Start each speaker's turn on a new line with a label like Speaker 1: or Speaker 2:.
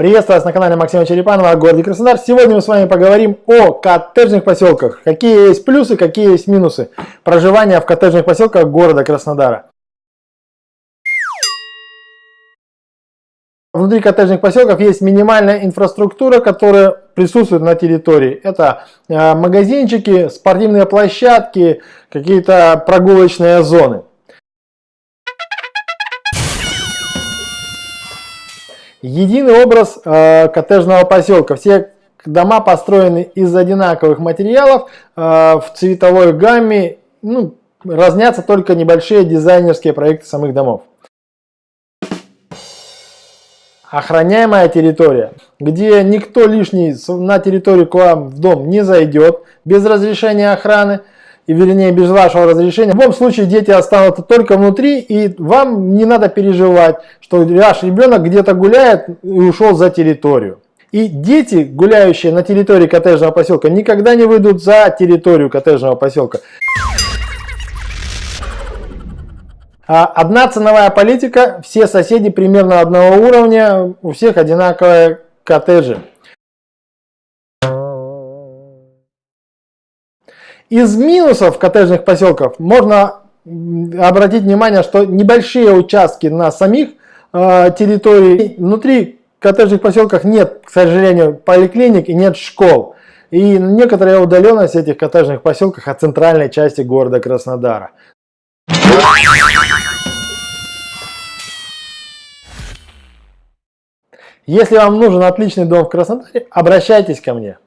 Speaker 1: Приветствую вас на канале Максима Черепанова о городе Краснодар. Сегодня мы с вами поговорим о коттеджных поселках. Какие есть плюсы, какие есть минусы проживания в коттеджных поселках города Краснодара. Внутри коттеджных поселков есть минимальная инфраструктура, которая присутствует на территории. Это э, магазинчики, спортивные площадки, какие-то прогулочные зоны. Единый образ э, коттеджного поселка. Все дома построены из одинаковых материалов э, в цветовой гамме. Ну, разнятся только небольшие дизайнерские проекты самих домов. Охраняемая территория, где никто лишний на территорию к вам в дом не зайдет без разрешения охраны и вернее без вашего разрешения. В любом случае дети останутся только внутри и вам не надо переживать, что ваш ребенок где-то гуляет и ушел за территорию. И дети, гуляющие на территории коттеджного поселка, никогда не выйдут за территорию коттеджного поселка. А одна ценовая политика, все соседи примерно одного уровня, у всех одинаковые коттеджи. Из минусов коттеджных поселков можно обратить внимание, что небольшие участки на самих э, территории, внутри коттеджных поселков нет, к сожалению, поликлиник и нет школ. И некоторая удаленность этих коттеджных поселках от центральной части города Краснодара. Если вам нужен отличный дом в Краснодаре, обращайтесь ко мне.